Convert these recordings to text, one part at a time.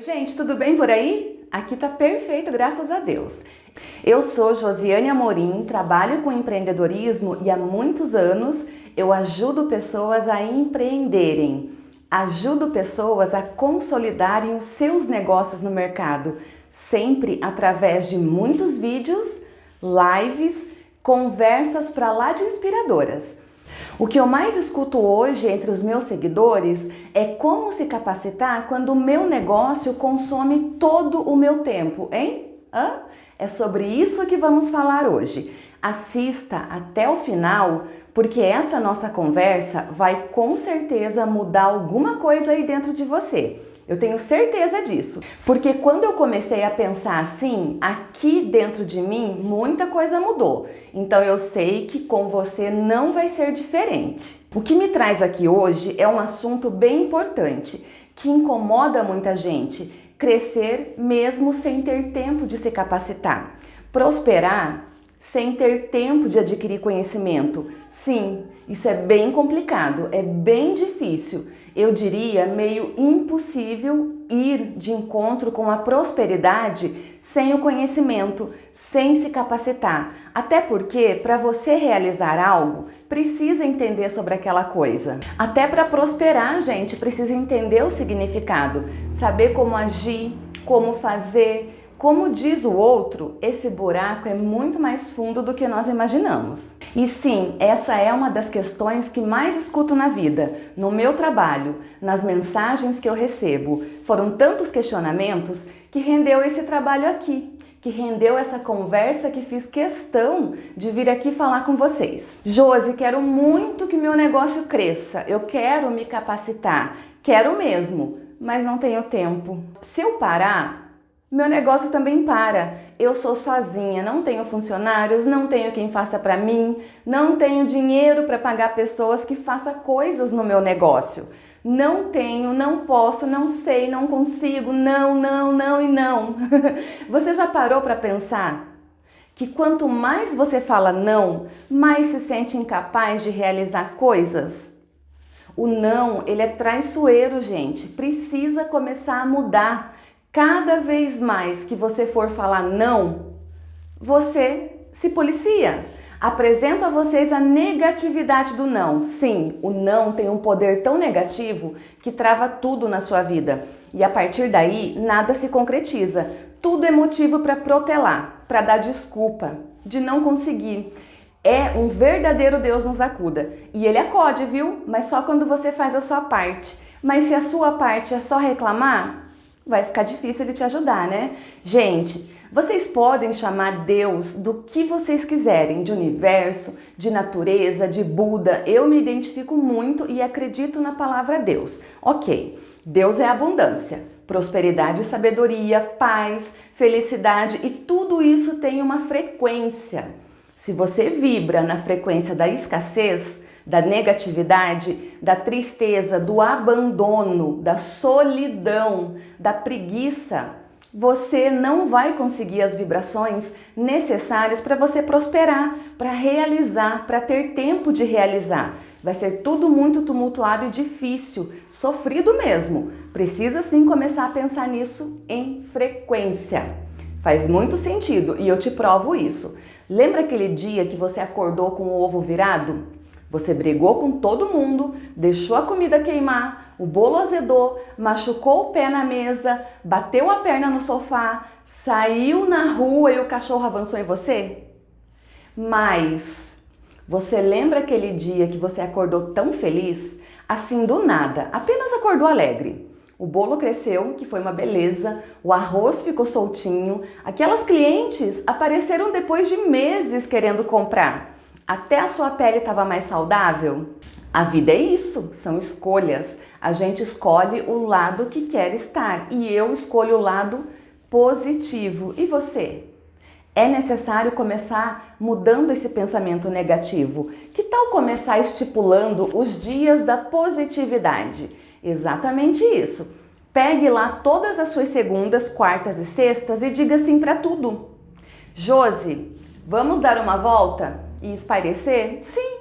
Oi, gente, tudo bem por aí? Aqui tá perfeito, graças a Deus. Eu sou Josiane Amorim, trabalho com empreendedorismo e há muitos anos eu ajudo pessoas a empreenderem. Ajudo pessoas a consolidarem os seus negócios no mercado, sempre através de muitos vídeos, lives, conversas para lá de inspiradoras. O que eu mais escuto hoje entre os meus seguidores é como se capacitar quando o meu negócio consome todo o meu tempo, hein? Hã? É sobre isso que vamos falar hoje. Assista até o final, porque essa nossa conversa vai com certeza mudar alguma coisa aí dentro de você. Eu tenho certeza disso, porque quando eu comecei a pensar assim, aqui dentro de mim muita coisa mudou. Então eu sei que com você não vai ser diferente. O que me traz aqui hoje é um assunto bem importante, que incomoda muita gente, crescer mesmo sem ter tempo de se capacitar. Prosperar sem ter tempo de adquirir conhecimento. Sim, isso é bem complicado, é bem difícil eu diria meio impossível ir de encontro com a prosperidade sem o conhecimento, sem se capacitar. Até porque para você realizar algo, precisa entender sobre aquela coisa. Até para prosperar, gente, precisa entender o significado, saber como agir, como fazer, como diz o outro, esse buraco é muito mais fundo do que nós imaginamos. E sim, essa é uma das questões que mais escuto na vida, no meu trabalho, nas mensagens que eu recebo. Foram tantos questionamentos que rendeu esse trabalho aqui, que rendeu essa conversa que fiz questão de vir aqui falar com vocês. Josi, quero muito que meu negócio cresça, eu quero me capacitar, quero mesmo, mas não tenho tempo. Se eu parar, meu negócio também para. Eu sou sozinha, não tenho funcionários, não tenho quem faça para mim, não tenho dinheiro para pagar pessoas que façam coisas no meu negócio. Não tenho, não posso, não sei, não consigo, não, não, não e não. você já parou para pensar que quanto mais você fala não, mais se sente incapaz de realizar coisas? O não, ele é traiçoeiro, gente. Precisa começar a mudar. Cada vez mais que você for falar não, você se policia. Apresento a vocês a negatividade do não. Sim, o não tem um poder tão negativo que trava tudo na sua vida. E a partir daí, nada se concretiza. Tudo é motivo para protelar, para dar desculpa, de não conseguir. É um verdadeiro Deus nos acuda. E ele acode, viu? Mas só quando você faz a sua parte. Mas se a sua parte é só reclamar, vai ficar difícil ele te ajudar, né? Gente, vocês podem chamar Deus do que vocês quiserem, de universo, de natureza, de Buda. Eu me identifico muito e acredito na palavra Deus. Ok, Deus é abundância, prosperidade, sabedoria, paz, felicidade e tudo isso tem uma frequência. Se você vibra na frequência da escassez, da negatividade, da tristeza, do abandono, da solidão, da preguiça, você não vai conseguir as vibrações necessárias para você prosperar, para realizar, para ter tempo de realizar. Vai ser tudo muito tumultuado e difícil, sofrido mesmo. Precisa sim começar a pensar nisso em frequência. Faz muito sentido e eu te provo isso. Lembra aquele dia que você acordou com o ovo virado? Você brigou com todo mundo, deixou a comida queimar, o bolo azedou, machucou o pé na mesa, bateu a perna no sofá, saiu na rua e o cachorro avançou em você? Mas você lembra aquele dia que você acordou tão feliz? Assim do nada, apenas acordou alegre. O bolo cresceu, que foi uma beleza, o arroz ficou soltinho, aquelas clientes apareceram depois de meses querendo comprar. Até a sua pele estava mais saudável? A vida é isso, são escolhas. A gente escolhe o lado que quer estar e eu escolho o lado positivo. E você? É necessário começar mudando esse pensamento negativo. Que tal começar estipulando os dias da positividade? Exatamente isso. Pegue lá todas as suas segundas, quartas e sextas e diga sim para tudo. Josi, vamos dar uma volta? E espairecer? Sim,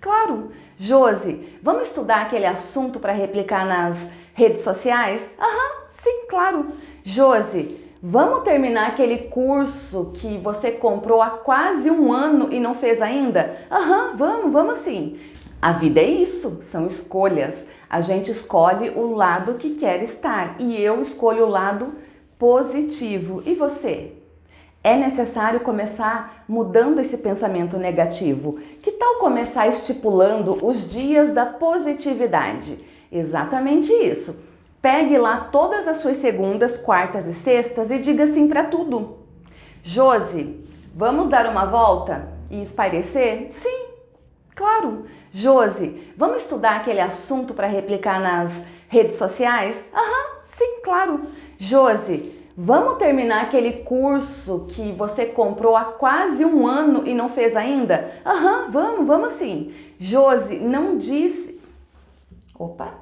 claro. Josi, vamos estudar aquele assunto para replicar nas redes sociais? Aham, sim, claro. Josi, vamos terminar aquele curso que você comprou há quase um ano e não fez ainda? Aham, vamos, vamos sim. A vida é isso, são escolhas. A gente escolhe o lado que quer estar e eu escolho o lado positivo. E você? É necessário começar mudando esse pensamento negativo. Que tal começar estipulando os dias da positividade? Exatamente isso. Pegue lá todas as suas segundas, quartas e sextas e diga sim para tudo. Josi, vamos dar uma volta e espairecer? Sim, claro. Josi, vamos estudar aquele assunto para replicar nas redes sociais? Aham, sim, claro. Josi, vamos terminar aquele curso que você comprou há quase um ano e não fez ainda? Aham, vamos, vamos sim. Josi, não disse... Opa!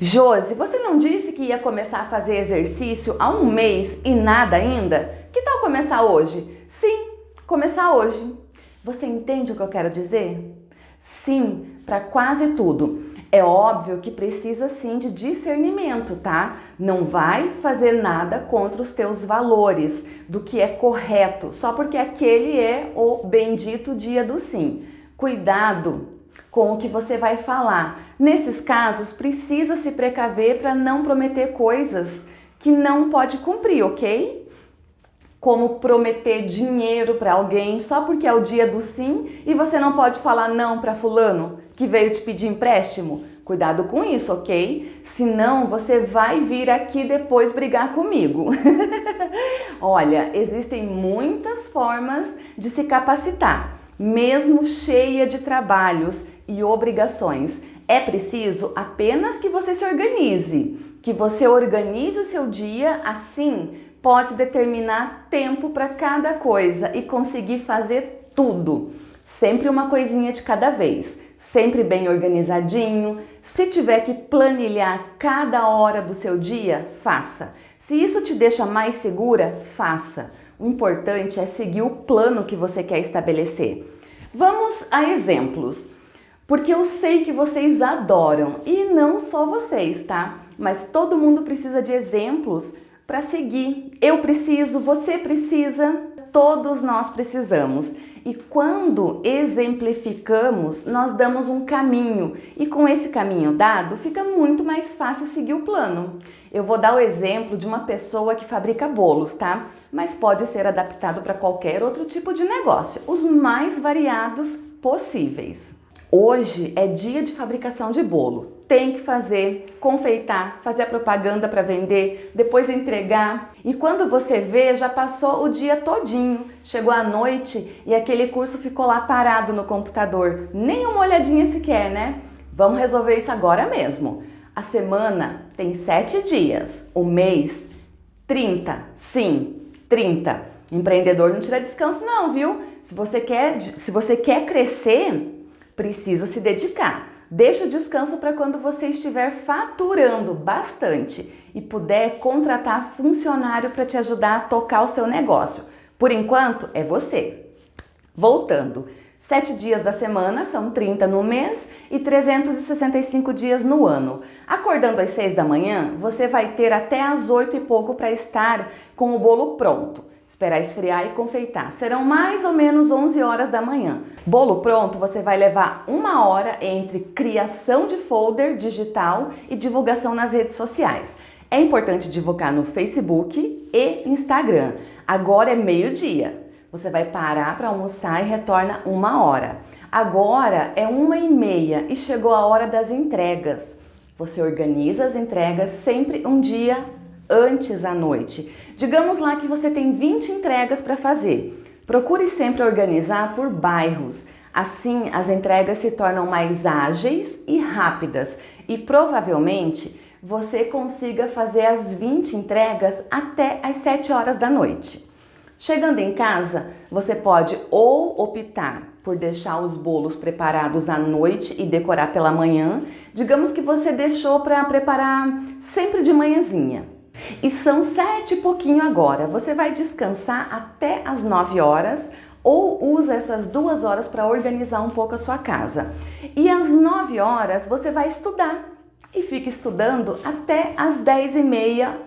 Josi, você não disse que ia começar a fazer exercício há um mês e nada ainda? Que tal começar hoje? Sim, começar hoje. Você entende o que eu quero dizer? Sim, para quase tudo. É óbvio que precisa sim de discernimento, tá? Não vai fazer nada contra os teus valores, do que é correto, só porque aquele é o bendito dia do sim. Cuidado com o que você vai falar. Nesses casos, precisa se precaver para não prometer coisas que não pode cumprir, ok? Como prometer dinheiro para alguém só porque é o dia do sim e você não pode falar não para fulano que veio te pedir empréstimo. Cuidado com isso, ok? Senão você vai vir aqui depois brigar comigo. Olha, existem muitas formas de se capacitar, mesmo cheia de trabalhos e obrigações. É preciso apenas que você se organize, que você organize o seu dia, assim pode determinar tempo para cada coisa e conseguir fazer tudo. Sempre uma coisinha de cada vez, sempre bem organizadinho. Se tiver que planilhar cada hora do seu dia, faça. Se isso te deixa mais segura, faça. O importante é seguir o plano que você quer estabelecer. Vamos a exemplos porque eu sei que vocês adoram e não só vocês, tá? Mas todo mundo precisa de exemplos para seguir. Eu preciso, você precisa, todos nós precisamos. E quando exemplificamos, nós damos um caminho e com esse caminho dado, fica muito mais fácil seguir o plano. Eu vou dar o exemplo de uma pessoa que fabrica bolos, tá? Mas pode ser adaptado para qualquer outro tipo de negócio, os mais variados possíveis. Hoje é dia de fabricação de bolo. Tem que fazer, confeitar, fazer a propaganda para vender, depois entregar. E quando você vê, já passou o dia todinho. Chegou a noite e aquele curso ficou lá parado no computador. Nem uma olhadinha sequer, né? Vamos resolver isso agora mesmo. A semana tem sete dias, o mês 30, sim, 30. Empreendedor não tira descanso não, viu? Se você quer, se você quer crescer, precisa se dedicar. Deixa descanso para quando você estiver faturando bastante e puder contratar funcionário para te ajudar a tocar o seu negócio. Por enquanto, é você. Voltando, 7 dias da semana são 30 no mês e 365 dias no ano. Acordando às 6 da manhã, você vai ter até às 8 e pouco para estar com o bolo pronto esperar esfriar e confeitar. Serão mais ou menos 11 horas da manhã. Bolo pronto, você vai levar uma hora entre criação de folder digital e divulgação nas redes sociais. É importante divulgar no Facebook e Instagram. Agora é meio-dia. Você vai parar para almoçar e retorna uma hora. Agora é uma e meia e chegou a hora das entregas. Você organiza as entregas sempre um dia antes à noite. Digamos lá que você tem 20 entregas para fazer. Procure sempre organizar por bairros. Assim, as entregas se tornam mais ágeis e rápidas e provavelmente você consiga fazer as 20 entregas até às 7 horas da noite. Chegando em casa, você pode ou optar por deixar os bolos preparados à noite e decorar pela manhã. Digamos que você deixou para preparar sempre de manhãzinha. E são sete e pouquinho agora. Você vai descansar até as nove horas ou usa essas duas horas para organizar um pouco a sua casa. E às 9 horas você vai estudar e fica estudando até às 10 e meia,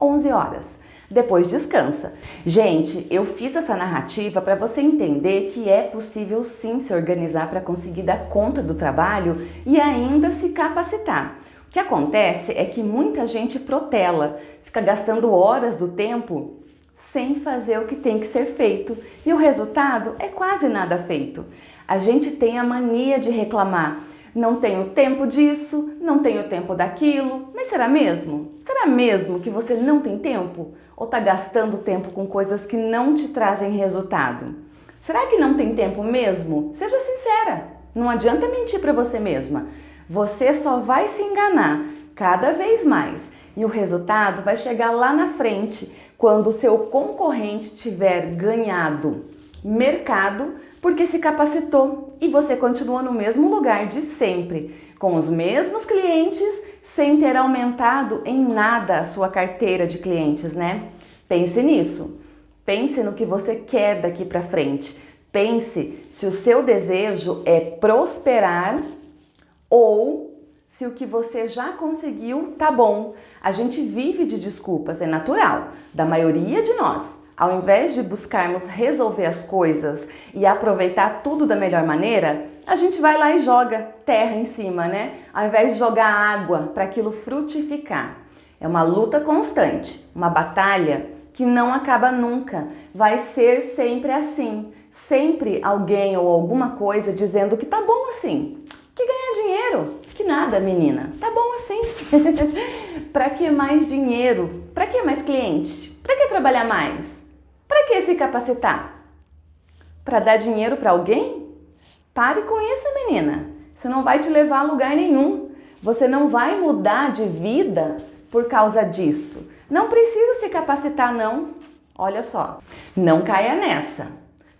11 horas. Depois descansa. Gente, eu fiz essa narrativa para você entender que é possível sim se organizar para conseguir dar conta do trabalho e ainda se capacitar. O que acontece é que muita gente protela, fica gastando horas do tempo sem fazer o que tem que ser feito e o resultado é quase nada feito. A gente tem a mania de reclamar. Não tenho tempo disso, não tenho tempo daquilo. Mas será mesmo? Será mesmo que você não tem tempo? Ou está gastando tempo com coisas que não te trazem resultado? Será que não tem tempo mesmo? Seja sincera. Não adianta mentir para você mesma. Você só vai se enganar cada vez mais e o resultado vai chegar lá na frente quando o seu concorrente tiver ganhado mercado porque se capacitou e você continua no mesmo lugar de sempre, com os mesmos clientes, sem ter aumentado em nada a sua carteira de clientes, né? Pense nisso. Pense no que você quer daqui para frente. Pense se o seu desejo é prosperar ou se o que você já conseguiu tá bom. A gente vive de desculpas, é natural, da maioria de nós. Ao invés de buscarmos resolver as coisas e aproveitar tudo da melhor maneira, a gente vai lá e joga terra em cima, né? Ao invés de jogar água para aquilo frutificar. É uma luta constante, uma batalha que não acaba nunca. Vai ser sempre assim. Sempre alguém ou alguma coisa dizendo que tá bom assim, que ganha dinheiro, que nada, menina. Tá bom assim. para que mais dinheiro? Para que mais cliente? Para que trabalhar mais? Para que se capacitar? Para dar dinheiro para alguém? Pare com isso, menina. Isso não vai te levar a lugar nenhum. Você não vai mudar de vida por causa disso. Não precisa se capacitar, não. Olha só, não caia nessa.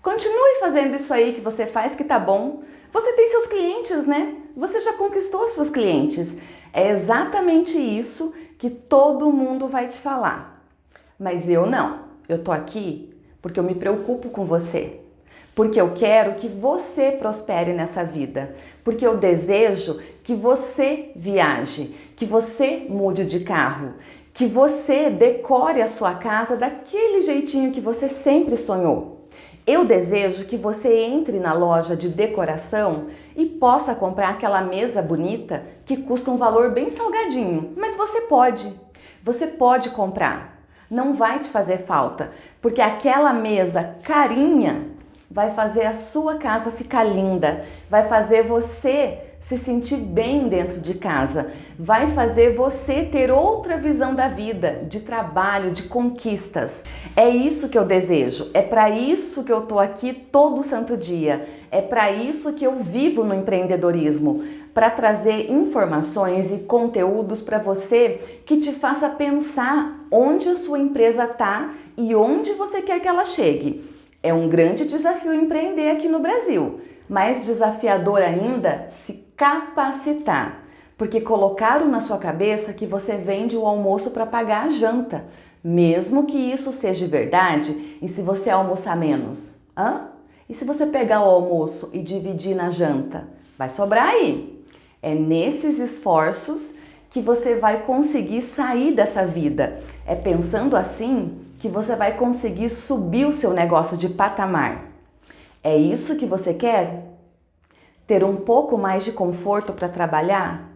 Continue fazendo isso aí que você faz que tá bom. Você tem seus clientes, né? Você já conquistou seus clientes. É exatamente isso que todo mundo vai te falar. Mas eu não. Eu tô aqui porque eu me preocupo com você. Porque eu quero que você prospere nessa vida. Porque eu desejo que você viaje, que você mude de carro, que você decore a sua casa daquele jeitinho que você sempre sonhou. Eu desejo que você entre na loja de decoração e possa comprar aquela mesa bonita que custa um valor bem salgadinho, mas você pode. Você pode comprar. Não vai te fazer falta, porque aquela mesa carinha vai fazer a sua casa ficar linda, vai fazer você se sentir bem dentro de casa, vai fazer você ter outra visão da vida, de trabalho, de conquistas. É isso que eu desejo, é para isso que eu tô aqui todo santo dia, é para isso que eu vivo no empreendedorismo, para trazer informações e conteúdos para você que te faça pensar onde a sua empresa está e onde você quer que ela chegue. É um grande desafio empreender aqui no Brasil, mais desafiador ainda se capacitar, porque colocaram na sua cabeça que você vende o almoço para pagar a janta, mesmo que isso seja verdade e se você almoçar menos. Hã? E se você pegar o almoço e dividir na janta? Vai sobrar aí. É nesses esforços que você vai conseguir sair dessa vida. É pensando assim que você vai conseguir subir o seu negócio de patamar. É isso que você quer? Ter um pouco mais de conforto para trabalhar?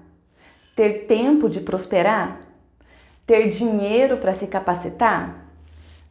Ter tempo de prosperar? Ter dinheiro para se capacitar?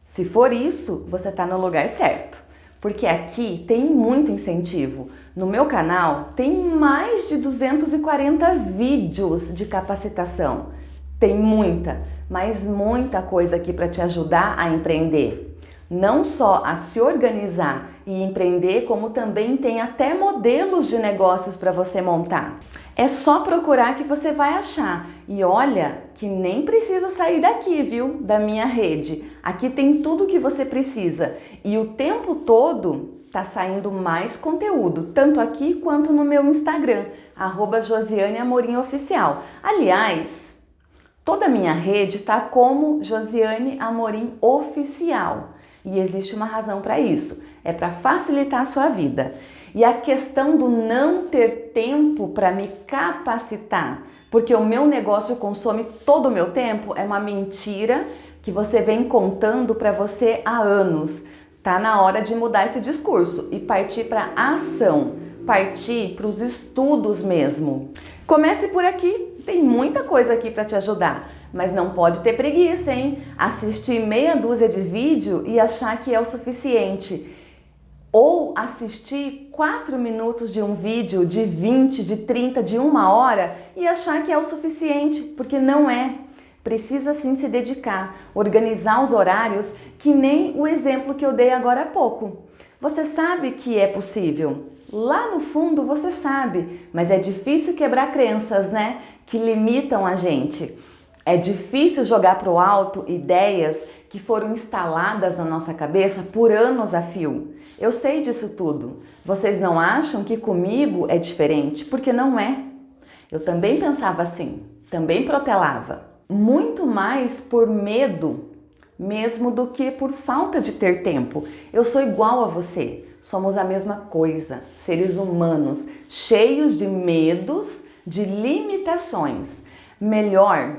Se for isso, você está no lugar certo, porque aqui tem muito incentivo. No meu canal tem mais de 240 vídeos de capacitação. Tem muita, mas muita coisa aqui para te ajudar a empreender não só a se organizar e empreender, como também tem até modelos de negócios para você montar. É só procurar que você vai achar. E olha que nem precisa sair daqui, viu? Da minha rede. Aqui tem tudo que você precisa. E o tempo todo tá saindo mais conteúdo, tanto aqui quanto no meu Instagram, arroba Josiane Amorim Oficial. Aliás, toda a minha rede tá como Josiane Amorim Oficial. E existe uma razão para isso. é para facilitar a sua vida. E a questão do não ter tempo para me capacitar, porque o meu negócio consome todo o meu tempo, é uma mentira que você vem contando para você há anos. Tá na hora de mudar esse discurso e partir para ação, partir para os estudos mesmo. Comece por aqui, tem muita coisa aqui para te ajudar, mas não pode ter preguiça, hein? Assistir meia dúzia de vídeo e achar que é o suficiente. Ou assistir 4 minutos de um vídeo de 20, de 30, de uma hora e achar que é o suficiente, porque não é precisa sim se dedicar, organizar os horários, que nem o exemplo que eu dei agora há pouco. Você sabe que é possível. Lá no fundo você sabe, mas é difícil quebrar crenças, né? Que limitam a gente. É difícil jogar para o alto ideias que foram instaladas na nossa cabeça por anos a fio. Eu sei disso tudo. Vocês não acham que comigo é diferente? Porque não é. Eu também pensava assim, também protelava muito mais por medo mesmo do que por falta de ter tempo. Eu sou igual a você, somos a mesma coisa, seres humanos, cheios de medos, de limitações. Melhor,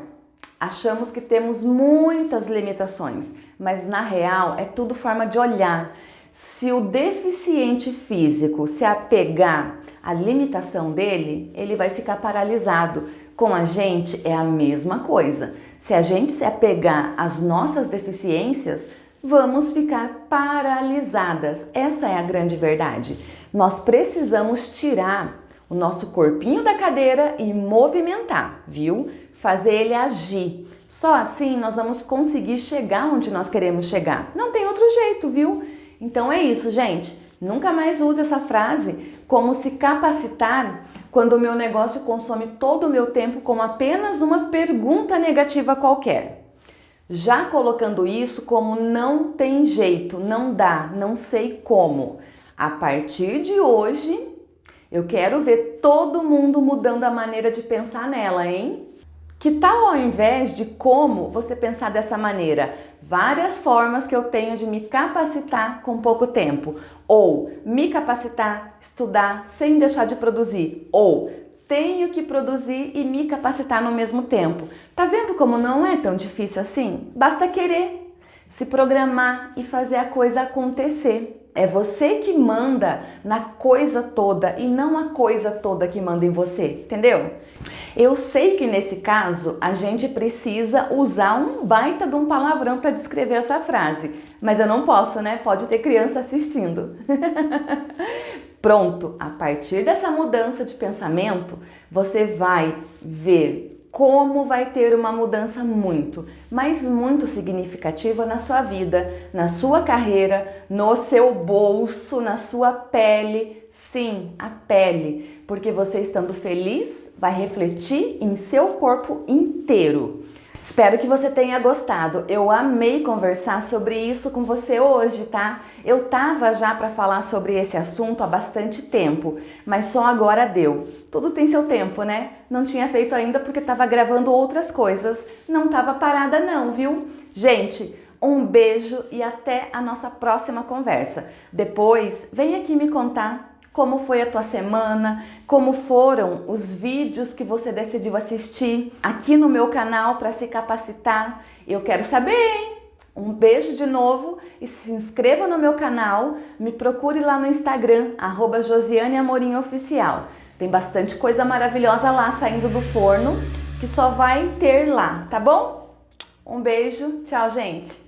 achamos que temos muitas limitações, mas na real é tudo forma de olhar. Se o deficiente físico se apegar à limitação dele, ele vai ficar paralisado com a gente é a mesma coisa. Se a gente se apegar às nossas deficiências, vamos ficar paralisadas. Essa é a grande verdade. Nós precisamos tirar o nosso corpinho da cadeira e movimentar, viu? Fazer ele agir. Só assim nós vamos conseguir chegar onde nós queremos chegar. Não tem outro jeito, viu? Então é isso, gente. Nunca mais use essa frase como se capacitar quando o meu negócio consome todo o meu tempo com apenas uma pergunta negativa qualquer. Já colocando isso como não tem jeito, não dá, não sei como. A partir de hoje, eu quero ver todo mundo mudando a maneira de pensar nela, hein? Que tal ao invés de como você pensar dessa maneira? Várias formas que eu tenho de me capacitar com pouco tempo. Ou me capacitar, estudar sem deixar de produzir. Ou tenho que produzir e me capacitar no mesmo tempo. Tá vendo como não é tão difícil assim? Basta querer, se programar e fazer a coisa acontecer. É você que manda na coisa toda e não a coisa toda que manda em você, entendeu? Eu sei que nesse caso a gente precisa usar um baita de um palavrão para descrever essa frase, mas eu não posso, né? Pode ter criança assistindo. Pronto, a partir dessa mudança de pensamento, você vai ver como vai ter uma mudança muito, mas muito significativa na sua vida, na sua carreira, no seu bolso, na sua pele. Sim, a pele, porque você estando feliz vai refletir em seu corpo inteiro. Espero que você tenha gostado. Eu amei conversar sobre isso com você hoje, tá? Eu tava já para falar sobre esse assunto há bastante tempo, mas só agora deu. Tudo tem seu tempo, né? Não tinha feito ainda porque tava gravando outras coisas. Não tava parada não, viu? Gente, um beijo e até a nossa próxima conversa. Depois, vem aqui me contar como foi a tua semana, como foram os vídeos que você decidiu assistir aqui no meu canal para se capacitar. Eu quero saber, hein? Um beijo de novo e se inscreva no meu canal, me procure lá no Instagram, arroba Josiane Amorim Oficial. Tem bastante coisa maravilhosa lá saindo do forno que só vai ter lá, tá bom? Um beijo, tchau gente!